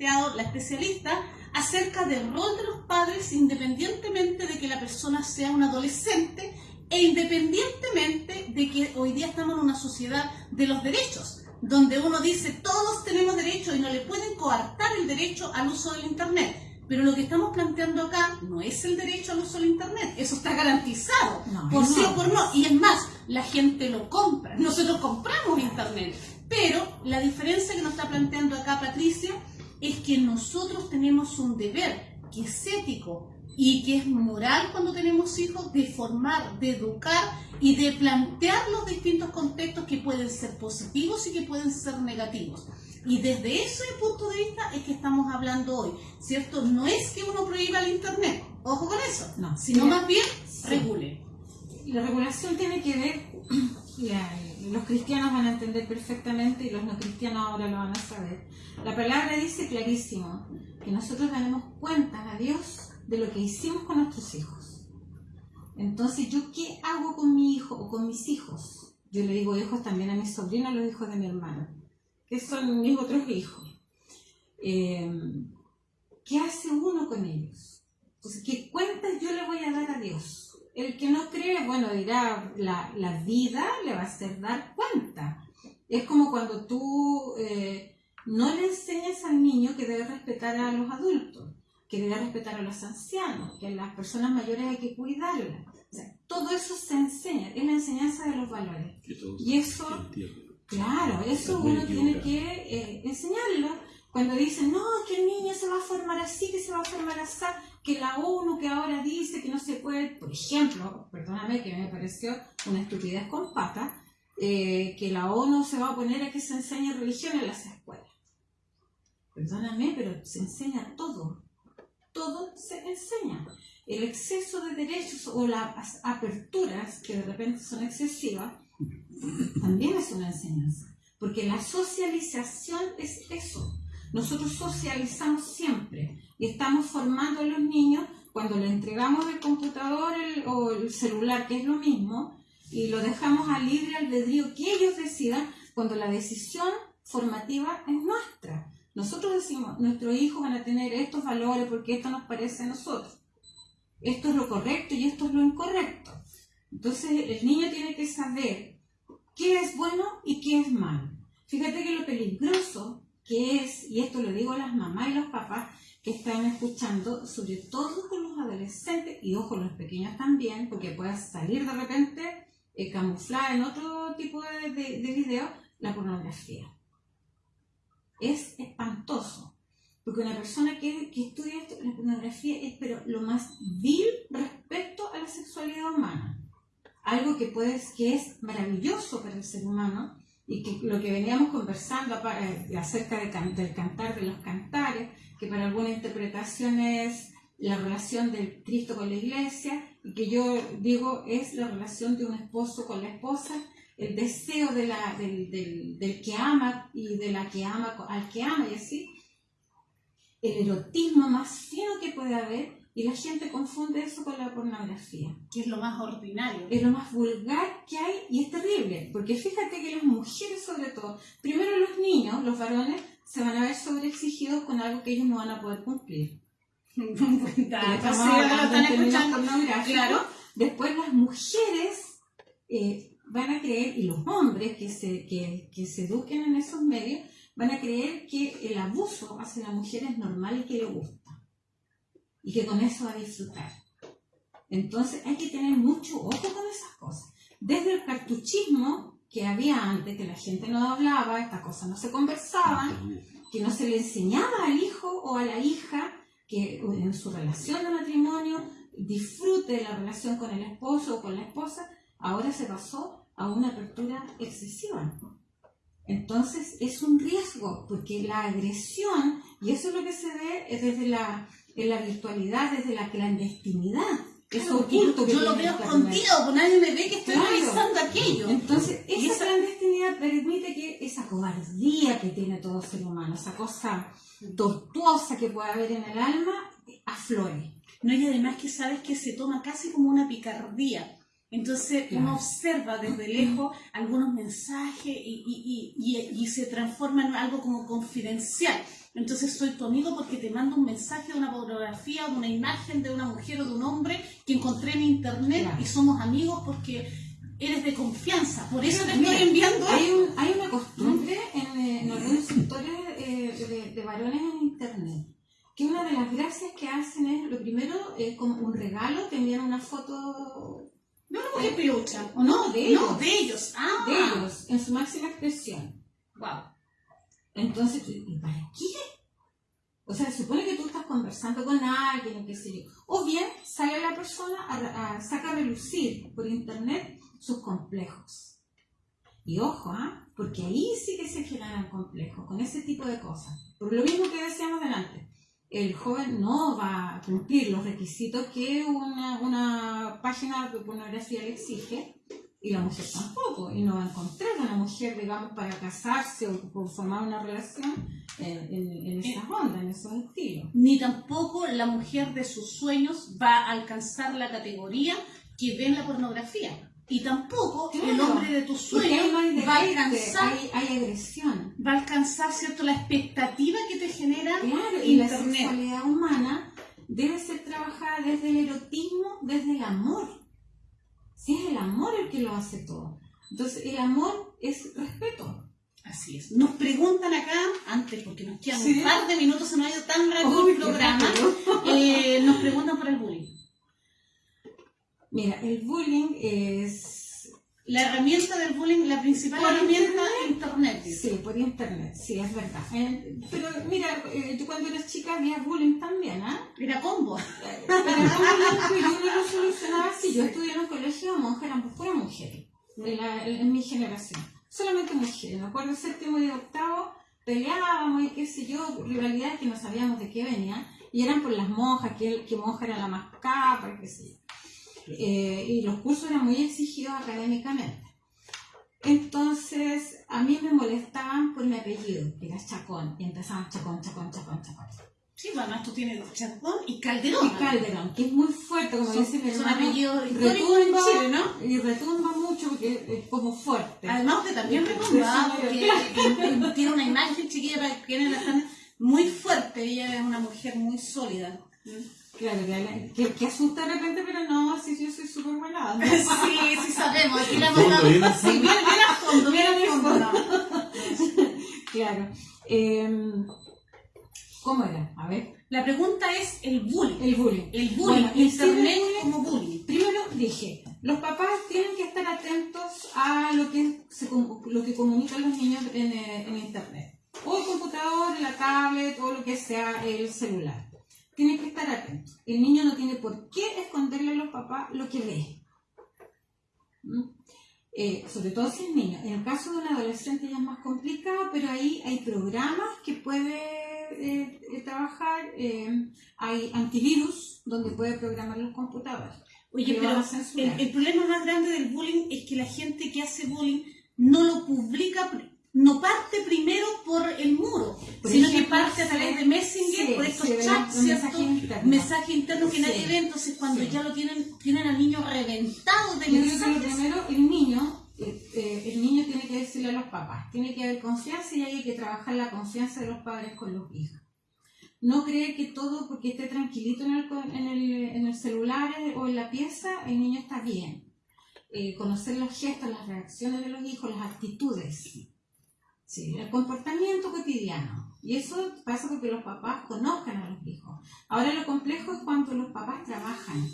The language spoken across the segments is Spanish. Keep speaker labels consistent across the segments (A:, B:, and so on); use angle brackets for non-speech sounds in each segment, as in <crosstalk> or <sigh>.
A: planteado la especialista acerca del rol de los padres independientemente de que la persona sea un adolescente e independientemente de que hoy día estamos en una sociedad de los derechos, donde uno dice todos tenemos derecho y no le pueden coartar el derecho al uso del Internet. Pero lo que estamos planteando acá no es el derecho al uso del Internet, eso está garantizado, por sí o por no. Y es más, la gente lo compra, nosotros compramos Internet. Pero la diferencia que nos está planteando acá Patricia es que nosotros tenemos un deber que es ético y que es moral cuando tenemos hijos de formar, de educar y de plantear los distintos contextos que pueden ser positivos y que pueden ser negativos. Y desde ese punto de vista es que estamos hablando hoy, ¿cierto? No es que uno prohíba el Internet, ojo con eso, no, sino más bien regule.
B: La regulación tiene que ver, <clears throat> los cristianos van a entender perfectamente y los no cristianos ahora lo van a saber. La palabra dice clarísimo que nosotros daremos cuentas a Dios de lo que hicimos con nuestros hijos. Entonces, ¿yo qué hago con mi hijo o con mis hijos? Yo le digo hijos también a mis sobrinos, los hijos de mi hermano que son mis otros hijos. Eh, ¿Qué hace uno con ellos? Entonces, ¿qué cuentas yo le voy a dar a Dios? El que no cree, bueno, dirá, la, la vida le va a hacer dar cuenta. Es como cuando tú eh, no le enseñas al niño que debe respetar a los adultos, que debe respetar a los ancianos, que a las personas mayores hay que cuidarlas. todo eso se enseña, es la enseñanza de los valores. Y eso Claro, eso uno tiene que eh, enseñarlo. Cuando dicen, no, que el niño se va a formar así, que se va a formar así, que la ONU que ahora dice puede, por ejemplo, perdóname que me pareció una estupidez con pata, eh, que la ONU se va a poner a que se enseñe religión en las escuelas. Perdóname, pero se enseña todo. Todo se enseña. El exceso de derechos o las aperturas, que de repente son excesivas, también es una enseñanza, porque la socialización es eso. Nosotros socializamos siempre y estamos formando a los niños cuando le entregamos el computador o el celular, que es lo mismo, y lo dejamos a libre albedrío que ellos decidan cuando la decisión formativa es nuestra. Nosotros decimos, nuestros hijos van a tener estos valores porque esto nos parece a nosotros. Esto es lo correcto y esto es lo incorrecto. Entonces el niño tiene que saber qué es bueno y qué es malo. Fíjate que lo peligroso que es, y esto lo digo a las mamás y los papás que están escuchando, sobre todo con los adolescentes, y ojo, los pequeños también, porque puedes salir de repente eh, camuflada en otro tipo de, de, video, la pornografía. Es espantoso, porque una persona que, que estudia esto, la pornografía es pero lo más vil respecto a la sexualidad humana algo que, puedes, que es maravilloso para el ser humano y que lo que veníamos conversando eh, acerca de, del cantar de los cantares, que para alguna interpretación es la relación del Cristo con la iglesia, y que yo digo es la relación de un esposo con la esposa, el deseo de la, del, del, del, que ama y de la que ama al que ama y así, el erotismo más fino que puede haber y la gente confunde eso con la pornografía.
A: Que es lo más ordinario.
B: Es lo más vulgar que hay y es terrible. Porque fíjate que las mujeres sobre todo, primero los niños, los varones, se van a ver sobreexigidos con algo que ellos no van a poder cumplir. claro. Después las mujeres eh, van a creer, y los hombres que se, que, que se eduquen en esos medios, van a creer que el abuso hacia la mujer es normal y que le gusta y que con eso va a disfrutar. Entonces hay que tener mucho ojo con esas cosas. Desde el cartuchismo que había antes, que la gente no hablaba, estas cosas no se conversaban, que no se le enseñaba al hijo o a la hija que en su relación de matrimonio disfrute de la relación con el esposo o con la esposa, ahora se pasó a una apertura excesiva. Entonces es un riesgo, porque la agresión, y eso es lo que se ve desde la en la virtualidad, desde la clandestinidad.
A: Eso oculto que Yo lo veo escondido, porque nadie me ve que estoy realizando aquello.
B: Entonces, esa, clandestinidad permite que esa cobardía que tiene todo ser humano, esa cosa tortuosa que puede haber en el alma, aflore.
A: No, y además que sabes que se toma casi como una picardía. Entonces uno observa desde <clears throat> lejos algunos mensajes y, y, y, y, se transforma en algo como confidencial. Entonces soy tu amigo porque te mando un mensaje de una fotografía o de una imagen de una mujer o de un hombre que encontré en internet
B: Claro.
A: y somos amigos porque eres de confianza. Por eso te
B: Mira,
A: estoy enviando
B: Hay, un- hay una costumbre en, en algunos sectores eh, de, de varones en internet que una de las gracias que hacen es, lo primero, es como un regalo, te envían una foto
A: de una mujer pelucha. ¿o
B: No, de ellos.
A: No, de ellos. Ah,
B: de ellos en su máxima expresión.
A: Wow.
B: Entonces, ¿y para qué? O sea, supone que tú estás conversando con alguien qué sé yo. O bien sale la persona a, a- saca a relucir por internet sus complejos. Y ojo, ¿ah? porque ahí sí que se generan complejos, con ese tipo de cosas. Por lo mismo que decíamos delante, el joven no va a cumplir los requisitos que una, una página de pornografía le exige, y la mujer tampoco, y no va a encontrar una mujer, digamos, para casarse o formar una relación en, en, en esas ondas, en esos estilos.
A: Ni tampoco la mujer de sus sueños va a alcanzar la categoría que ve en la pornografía. Y tampoco el
B: Claro.
A: hombre de tus sueños
B: no
A: va a alcanzar
B: hay, hay agresión.
A: va a alcanzar cierto la expectativa que te genera
B: Claro, y la sexualidad humana debe ser trabajada desde el erotismo, desde el amor. Si es el amor el que lo hace todo. Entonces, el amor es respeto.
A: Así es. Nos preguntan acá, antes, porque nos quedan
B: Sí.
A: un par de minutos, se nos ha ido tan rápido el programa, eh, nos preguntan por el bullying.
B: Mira, el bullying es
A: La herramienta del bullying, la principal herramienta es internet.
B: Sí, por internet, sí, es verdad. Eh, pero mira, eh, yo cuando eras chica había bullying también, ¿ah?
A: Era combo.
B: Pero el bullying que yo no lo solucionaba así. Yo estudié en un colegio de monjas, eran puras mujeres, en, la- en mi generación. Solamente mujeres. Me acuerdo séptimo y octavo, peleábamos y qué sé yo, rivalidades que no sabíamos de qué venían. Y eran por las monjas, que, que monja era la más capa, qué sé yo. Eh, y los cursos eran muy exigidos académicamente. Entonces, a mí me molestaban por mi apellido, que era Chacón, y empezaban Chacón, Chacón, Chacón, Chacón.
A: Sí, además tú tienes Chacón y Calderón.
B: Y Calderón, que es muy fuerte, como
A: Son-
B: dice mi
A: son
B: hermano, retumba,
A: Chile, ¿no?
B: Y retumba mucho porque es como fuerte.
A: Además, usted también
B: sí,
A: porque que- tiene una imagen chiquilla para quienes la están muy fuerte. Ella es una mujer muy sólida.
B: Claro, que, que, que asusta de repente, pero no, si yo soy súper buena. onda. <laughs>
A: Sí, sí sabemos. Aquí la hemos
C: Fondo, bien
A: Sí,
C: fondo.
A: a fondo, bien a fondo. <laughs>
B: Claro. Em, ¿Cómo era? A ver.
A: La pregunta es el bullying.
B: El bullying.
A: El bullying,
B: Bueno, sí,
A: internet
B: el bullying-
A: como bullying.
B: Primero dije, los papás tienen que estar atentos a lo que, se, com- lo que comunican los niños en, eh, en internet. O el computador, la tablet, o lo que sea el celular. Tienen que estar atentos. El niño no tiene por qué esconderle a los papás lo que ve. ¿Mm? Eh, sobre todo si es niño. En el caso de un adolescente ya es más complicado, pero ahí hay programas que puede eh, eh, trabajar. eh, hay antivirus donde puede programar los computadores.
A: Oye, pero el, el problema más grande del bullying es que la gente que hace bullying no lo publica, no parte primero por el muro,
B: Por
A: sino que parte a través de Messenger,
B: sí,
A: por estos
B: internos.
A: mensajes internos que
B: Sí.
A: nadie ve, entonces cuando
B: Sí.
A: ya lo tienen, tienen al niño reventado de
B: Yo creo que lo
A: mensajes.
B: primero, el niño, eh, eh, el niño tiene que decirle a los papás, tiene que haber confianza y hay que trabajar la confianza de los padres con los hijos. No cree que todo porque esté tranquilito en el, en el, en el celular o en la pieza, el niño está bien. Eh, conocer los gestos, las reacciones de los hijos, las actitudes. Sí, el comportamiento cotidiano. Y eso pasa porque los papás conozcan a los hijos. Ahora lo complejo es cuando los papás trabajan.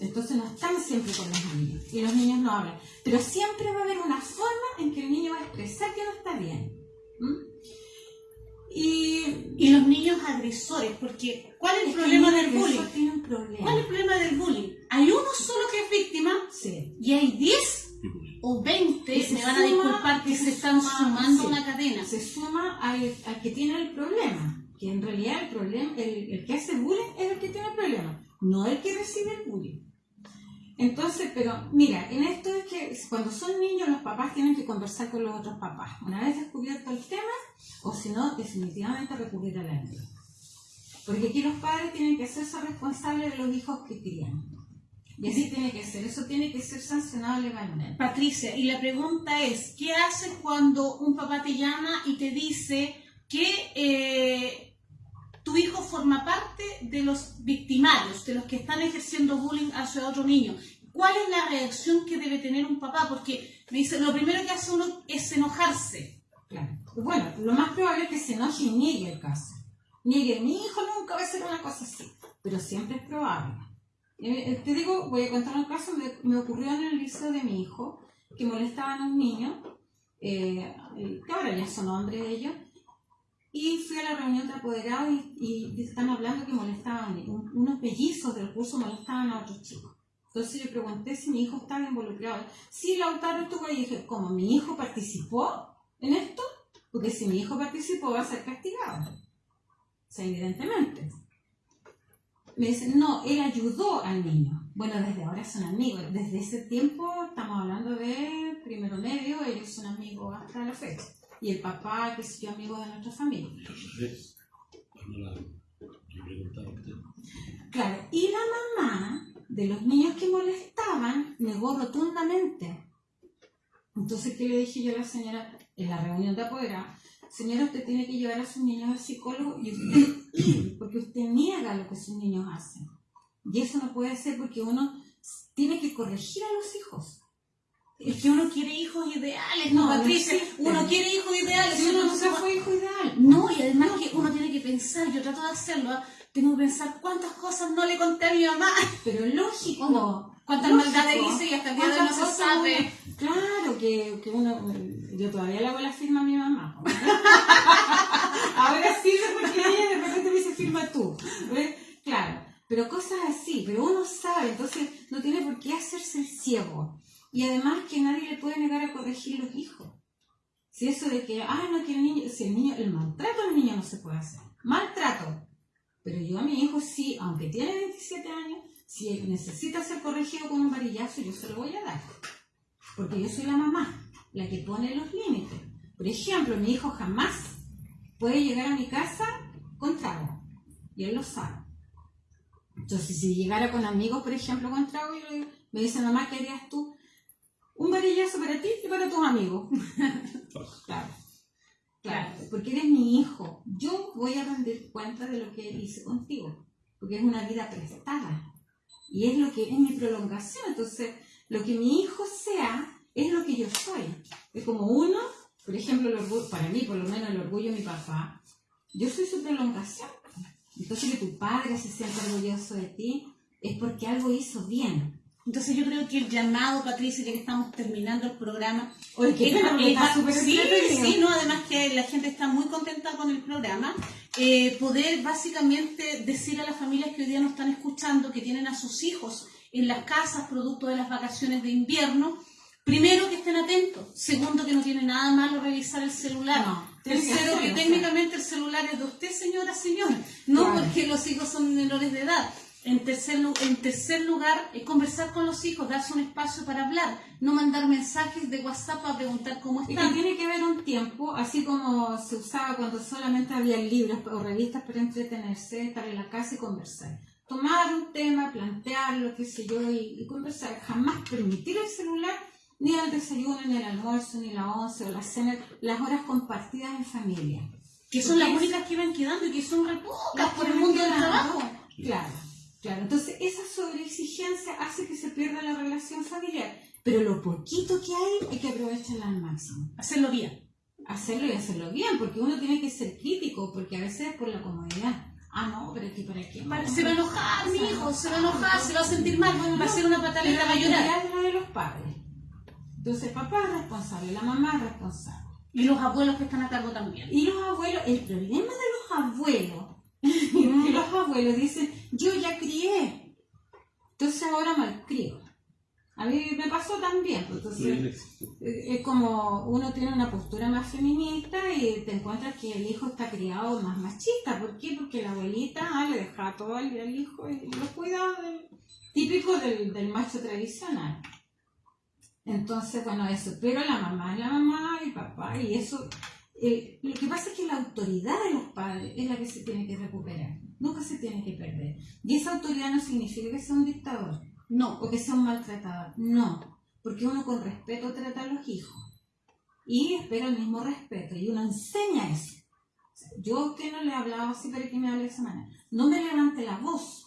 B: Entonces no están siempre con los niños y los niños no hablan. Pero siempre va a haber una forma en que el niño va a expresar que no está bien. ¿Mm? Y
A: Y los niños agresores, porque ¿cuál es el
B: es
A: problema
B: el
A: del
B: agresor
A: bullying?
B: tiene un problema.
A: ¿Cuál es el problema del bullying? Hay uno solo que es víctima
B: Sí.
A: y hay 10 o 20,
B: Que se
A: me van a disculpar, que
B: que
A: se
B: se
A: están
B: suma,
A: sumando
B: sí.
A: una cadena.
B: Se suma al, al que tiene el problema. Que en realidad el problema, el, el que hace bullying es el que tiene el problema, no el que recibe el bullying. Entonces, pero mira, en esto es que cuando son niños los papás tienen que conversar con los otros papás. Una vez descubierto el tema, o si no, definitivamente recurrir a la ayuda. Porque aquí los padres tienen que hacerse responsables de los hijos que crían. Y así tiene que ser, eso tiene que ser sancionado legalmente.
A: Patricia, y la pregunta es, ¿qué haces cuando un papá te llama y te dice, que eh, tu hijo forma parte de los victimarios, de los que están ejerciendo bullying hacia otro niño. ¿Cuál es la reacción que debe tener un papá? Porque me dice, lo primero que hace uno es enojarse.
B: Claro. Bueno, lo más probable es que se enoje y niegue el caso. Niegue, mi hijo nunca va a hacer una cosa así. Pero siempre es probable. Eh, eh, te digo, voy a contar un caso, me, ocurrió en el liceo de mi hijo, que molestaban a un niño, eh, que ahora ya son hombres ellos, y fui a la reunión de apoderados y, están hablando que molestaban, un- unos pellizos del curso molestaban a otros chicos. Entonces yo pregunté si mi hijo estaba involucrado. Sí, Lautaro estuvo ahí. Y dije, ¿cómo mi hijo participó en esto? Porque si mi hijo participó va a ser castigado. O sea, evidentemente. Me dicen, no, él ayudó al niño. Bueno, desde ahora son amigos. Desde ese tiempo, estamos hablando de primero medio, ellos son amigos hasta la fecha. Y el papá, que es yo, amigo de nuestra familia.
C: Entonces, cuando la, yo preguntaba a usted,
B: Claro, y la mamá de los niños que molestaban negó rotundamente. Entonces, ¿qué le dije yo a la señora en la reunión de apoderados? Señora, usted tiene que llevar a sus niños al psicólogo y usted, porque usted niega lo que sus niños hacen. Y eso no puede ser porque uno tiene que corregir a los hijos.
A: Es que uno quiere hijos ideales, ¿no, Patricia? uno quiere hijos ideales.
B: Si uno
A: no
B: fue hijo ideal.
A: No, y además que uno tiene que pensar, yo trato de hacerlo, ¿ah? tengo que pensar cuántas cosas no le conté a mi mamá,
B: Pero lógico.
A: Cuántas
B: Lógico.
A: maldades hice y hasta el día de hoy no
B: ¿Cuántas
A: se sabe.
B: claro, que, que uno. Yo todavía le hago la firma a mi mamá. <laughs> Ahora sí, porque ella de repente me dice firma tú. ¿ves? Claro, pero cosas así, pero uno sabe, entonces no tiene por qué hacerse el ciego. Y además que nadie le puede negar a corregir los hijos. Si eso de que, ah, no, que el niño, si el niño, el maltrato al niño no se puede hacer. Maltrato. Pero yo a mi hijo sí, aunque tiene 27 años, si él necesita ser corregido con un varillazo, yo se lo voy a dar. Porque yo soy la mamá, la que pone los límites. Por ejemplo, mi hijo jamás puede llegar a mi casa con trago. Y él lo sabe. Entonces, si llegara con amigos, por ejemplo, con trago, me dice, mamá, ¿qué harías tú? Un varillazo para ti y para tus amigos. <laughs> claro. Claro, porque eres mi hijo. Yo voy a rendir cuenta de lo que hice contigo, porque es una vida prestada. Y es lo que es mi prolongación. Entonces, lo que mi hijo sea, es lo que yo soy. Es como uno, por ejemplo, el orgullo, para mí, por lo menos el orgullo de mi papá, yo soy su prolongación. Entonces, que tu padre se sienta orgulloso de ti, es porque algo hizo bien.
A: Entonces yo creo que el llamado, Patricia, ya que estamos terminando el programa,
B: Oye, qué
A: es- es- sí, sí, no, además que la gente está muy contenta con el programa, eh, poder básicamente decir a las familias que hoy día nos están escuchando, que tienen a sus hijos en las casas producto de las vacaciones de invierno, primero que estén atentos, segundo que no tiene nada malo revisar el celular,
B: No, tiene que
A: tercero que técnicamente el celular es de usted, señora, señor, no
B: Claro.
A: porque los hijos son menores de edad. En tercer, lu- en tercer lugar, es conversar con los hijos, darse un espacio para hablar, no mandar mensajes de WhatsApp para preguntar cómo
B: Y que
A: están.
B: tiene que haber un tiempo, así como se usaba cuando solamente había libros o revistas para entretenerse, estar en la casa y conversar. Tomar un tema, plantearlo, qué sé yo, y, y conversar. Jamás permitir el celular, ni al desayuno, ni al almuerzo, ni la once o la cena, las horas compartidas en familia.
A: Que son las
B: Porque
A: únicas que van quedando y que son re pocas
B: Las
A: por el mundo del trabajo.
B: Claro, claro. Entonces, esa sobreexigencia hace que se pierda la relación familiar. Pero lo poquito que hay, hay que aprovecharla al máximo.
A: Hacerlo bien.
B: hacerlo y hacerlo bien, porque uno tiene que ser crítico, porque a veces es por la comodidad. Ah, no, pero aquí para qué.
A: Para- Se va a enojar, mi hijo, se va a enojar, se va a sentir mal, va a hacer una pataleta, va
B: la
A: a llorar.
B: es la de los padres. Entonces, papá es responsable, la mamá es responsable.
A: Y los abuelos que están a cargo también.
B: Y los abuelos, el problema de los abuelos, que <laughs> <laughs> los abuelos dicen, yo ya crié, entonces ahora malcrio. A mí me pasó también, pues, entonces. Eh, es como uno tiene una postura más feminista y te encuentras que el hijo está criado más machista. ¿Por qué? Porque la abuelita ah, le deja todo al, al hijo y lo cuida del- típico del, del macho tradicional. Entonces, bueno, eso. Pero la mamá es la mamá y papá y eso... eh, lo que pasa es que la autoridad de los padres es la que se tiene que recuperar. Nunca se tiene que perder. Y esa autoridad no significa que sea un dictador
A: No,
B: o que sea un maltratador. No, porque uno con respeto trata a los hijos y espera el mismo respeto y uno enseña eso. O sea, Yo a usted no le he hablado así para que me hable esa manera. No me levante la voz.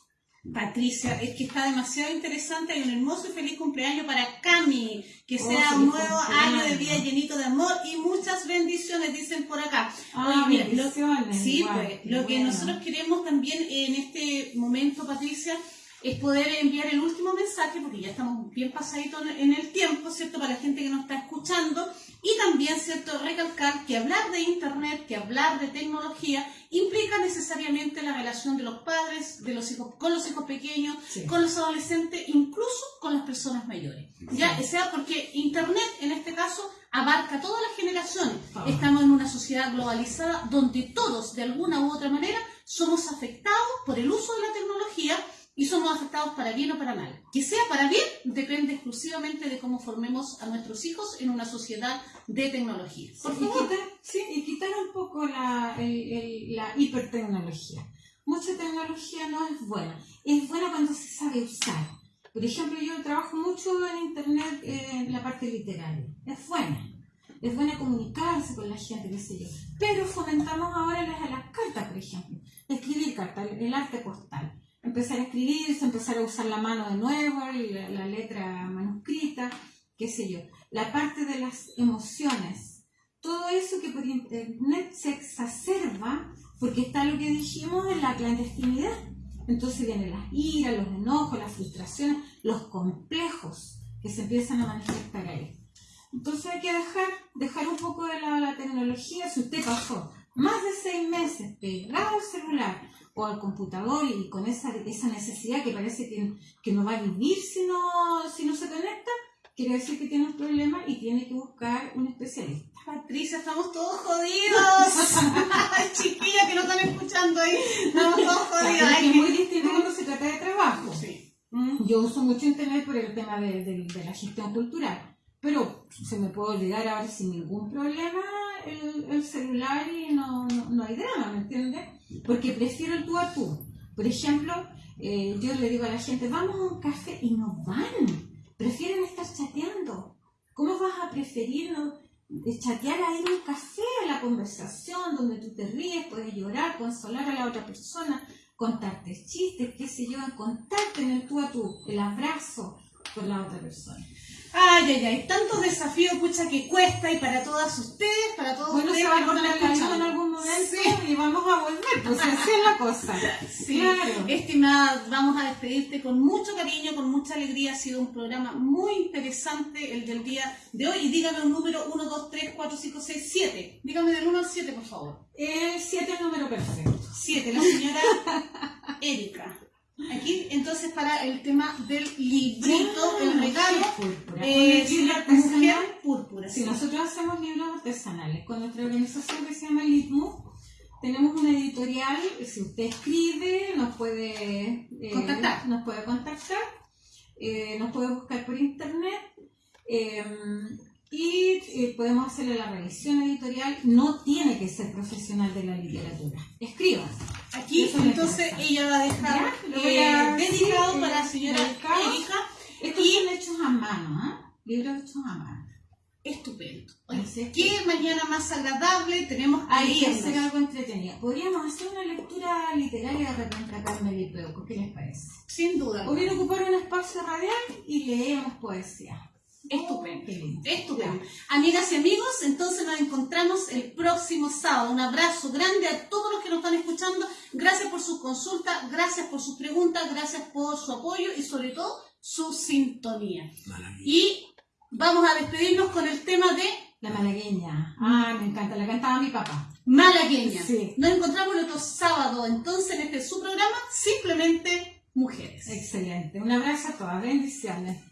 A: Patricia, es que está demasiado interesante. Hay un hermoso y feliz cumpleaños para Cami. Que
B: Oh,
A: sea un nuevo año de vida llenito de amor y muchas bendiciones, dicen por acá.
B: Ah,
A: Oye, mira, lo-
B: bendiciones,
A: sí,
B: igual,
A: pues, lo que nosotros queremos también en este momento, Patricia, es poder enviar el último mensaje, porque ya estamos bien pasaditos en- el tiempo, ¿cierto? Para la gente que nos está escuchando. Y también, ¿cierto? Recalcar que hablar de Internet, que hablar de tecnología, implica necesariamente la relación de los padres, de los hijos, con los hijos pequeños,
B: Sí.
A: con los adolescentes, incluso con las personas mayores. Ya sea porque Internet, en este caso, abarca todas las generaciones.
B: Ah.
A: Estamos en una sociedad globalizada donde todos, de alguna u otra manera, somos afectados por el uso de la tecnología y somos afectados para bien o para mal. Que sea para bien depende exclusivamente de cómo formemos a nuestros hijos en una sociedad de tecnología. Por favor.
B: quitar, sí, y quitar un poco la, el- el- la hipertecnología. Mucha tecnología no es buena. Es buena cuando se sabe usar. Por ejemplo, yo trabajo mucho en Internet eh, en la parte literaria. Es buena. Es buena comunicarse con la gente, qué sé yo. Pero fomentamos ahora las, las cartas, por ejemplo. Escribir cartas, el arte postal. Empezar a escribirse, empezar a usar la mano de nuevo, la, letra manuscrita, qué sé yo. La parte de las emociones todo eso que por internet se exacerba porque está lo que dijimos en la clandestinidad. Entonces vienen las iras, los enojos, las frustraciones, los complejos que se empiezan a manifestar ahí. Entonces hay que dejar, dejar un poco de la, la tecnología. Si usted pasó más de seis meses pegado al celular o al computador y con esa, esa necesidad que parece que, que no va a vivir si no, si no se conecta, quiere decir que tiene un problema y tiene que buscar un especialista.
A: Patricia, estamos todos jodidos. <laughs> Chiquillas que no están escuchando ahí. Estamos todos jodidos.
B: Es
A: Ay,
B: que es
A: que-
B: muy distinto cuando se trata de trabajo.
A: Sí.
B: Yo uso mucho internet por el tema de, de- de la gestión cultural, pero se me puede olvidar ahora sin ningún problema el, el celular y no, no, hay drama, ¿me entiendes? Porque prefiero el tú a tú. Por ejemplo, eh, yo le digo a la gente, vamos a un café y no van. Prefieren estar chateando. ¿Cómo vas a preferir no, de chatear ahí en un café, a la conversación, donde tú te ríes, puedes llorar, consolar a la otra persona, contarte chistes, qué sé yo, contarte en el tú a tú, el abrazo con la otra persona.
A: Ay, ay, ay, tantos desafíos, pucha, que cuesta y para todas ustedes, para todos
B: Bueno, se
A: ustedes
B: va
A: que
B: a
A: nos
B: cortar en algún momento
A: Sí.
B: y vamos a volver, pues así es la cosa. <laughs>
A: Sí,
B: Claro.
A: estimada, vamos a despedirte con mucho cariño, con mucha alegría. Ha sido un programa muy interesante el del día de hoy. Y dígame un número 1, 2, 3, 4, 5, 6, 7. Dígame del 1 al 7, por favor.
B: El 7 es el número perfecto.
A: 7, la señora <laughs> Erika. Aquí, entonces, para el tema del librito, el regalo,
B: Púrpura.
A: eh. Mujer Púrpura.
B: Sí, nosotros hacemos libros artesanales. Con nuestra organización que se llama Litmus, tenemos una editorial. Si usted escribe, nos puede eh,
A: Contactar.
B: Nos puede contactar. eh, nos puede buscar por internet. Eh, y eh, podemos hacerle la revisión editorial. No tiene que ser profesional de la literatura. Escriba.
A: Aquí, entonces, ella va a dejar
B: Ya, lo voy
A: eh,
B: a-
A: dedicado
B: sí,
A: para la
B: eh,
A: señora
B: dedicado.
A: Erika.
B: Estos
A: Y-
B: son hechos a mano, ¿ah? Libros hechos a mano.
A: Estupendo. Oye,
B: Así es que-
A: qué mañana más agradable tenemos irnos.
B: hacer algo entretenido. Podríamos hacer una lectura literaria de repente acá en Melipeuco. ¿Qué les parece?
A: Sin duda.
B: O bien ocupar un espacio radial y leemos poesía.
A: Estupendo. Estupendo. Amigas y amigos, entonces nos encontramos el próximo sábado. Un abrazo grande a todos los que nos están escuchando. Gracias por sus consultas, gracias por sus preguntas, gracias por su apoyo y sobre todo su sintonía.
C: Malagueña.
A: Y vamos a despedirnos con el tema de
B: La malagueña. Ah, me encanta. La cantaba mi papá.
A: Malagueña.
B: Sí.
A: Nos encontramos el otro sábado, entonces, en este su programa, simplemente mujeres.
B: Excelente. Un abrazo a todas. Bendiciones.